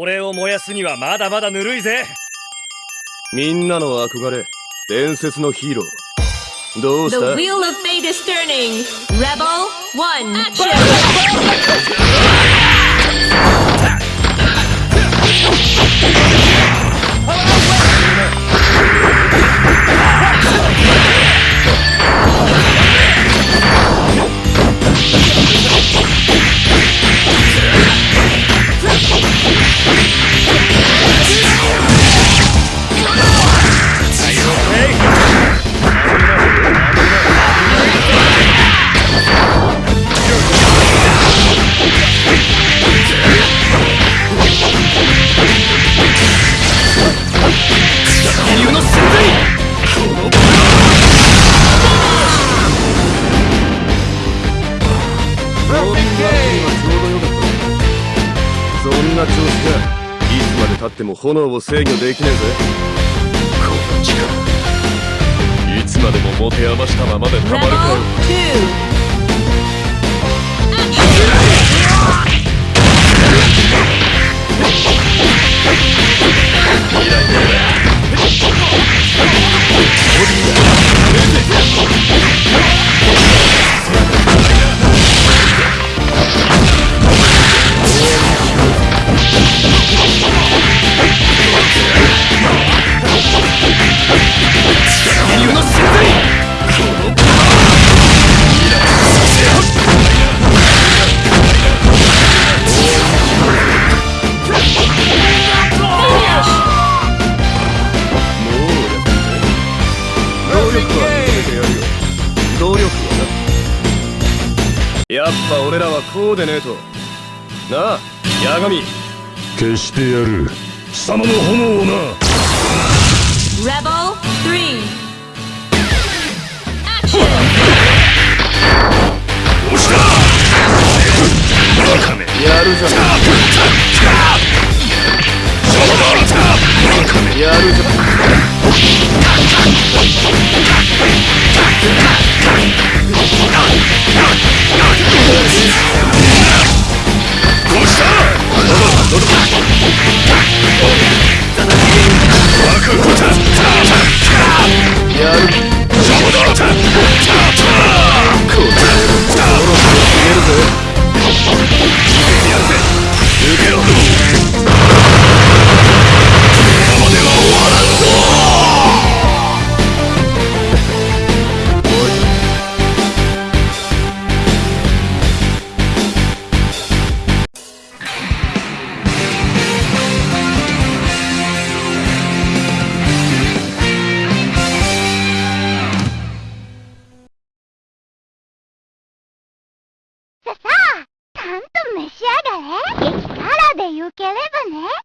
俺を燃やすにはまだまだぬるいぜ。みんなの憧れ伝説のヒーロー。どうし The た wheel of fate is turning. Rebel one. Action! そんな調子じゃいつまでたっても炎を制御できねえぜこの力いつまでも持て余したままでたまるかよ力は認めてやるよ努力は。なやっぱ俺らはこうでねえと。なあ八神。消してやる。貴様の炎をな。ささあ、ちゃんと召し上がれ。力でよければね。